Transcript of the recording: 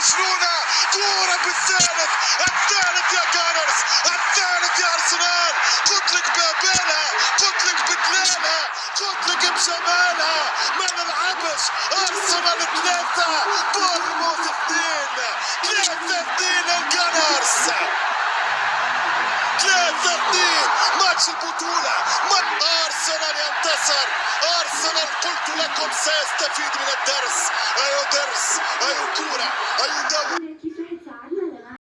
مجنونة كورة بالثالث الثالث يا Gunners الثالث يا أرسنال. قلت لك بابالها قلت لك بدلالها قلت لك بجمالها ما نلعبش أرسنال ثلاثة بورنموث اثنين. ثلاثة اثنين ال Gunners ثلاثة اثنين ماتش البطولة. ماتش أرسنال ينتصر؟ قلت لكم سيستفيد من الدرس أيو درس أيو كورة أيو دوري